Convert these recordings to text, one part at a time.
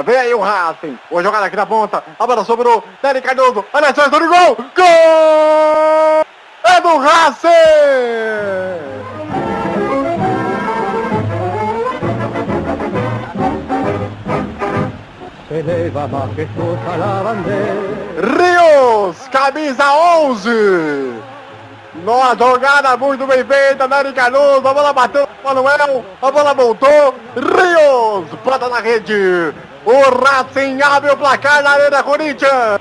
Vem aí o Racing. Boa jogada aqui na ponta. A bola sobrou. Nery Cardoso. Olha a chance do gol. Gol! É do Racing! Rios, camisa 11. Numa jogada muito bem feita, Nery Cardoso, a bola bateu no Manuel, a bola voltou, Rios, bota na rede, o Racing abre o placar na Arena Corinthians,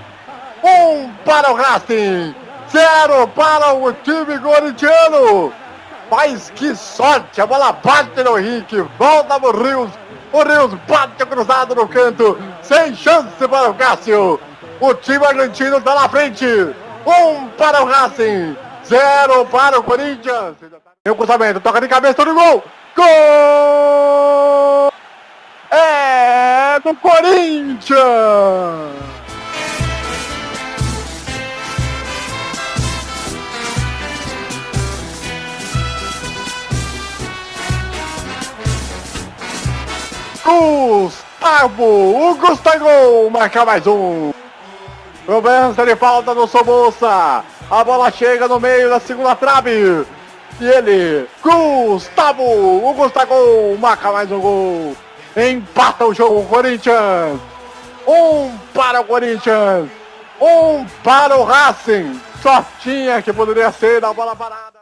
um para o Racing, zero para o time corintiano, mas que sorte, a bola bate no Henrique, volta pro Rios, o Rios bate cruzado no canto, sem chance para o Cássio, o time argentino está na frente, um para o Racing, Zero para o Corinthians. O cruzamento, toca de cabeça no gol. Gol! Corinthians! Gustavo, o Gustavo marca mais um. Cobrança de falta no Somoça. A bola chega no meio da segunda trave. E ele, Gustavo, o Gustavo marca mais um gol. Empata o jogo o Corinthians. Um para o Corinthians. Um para o Racing. Só tinha que poderia ser a bola parada.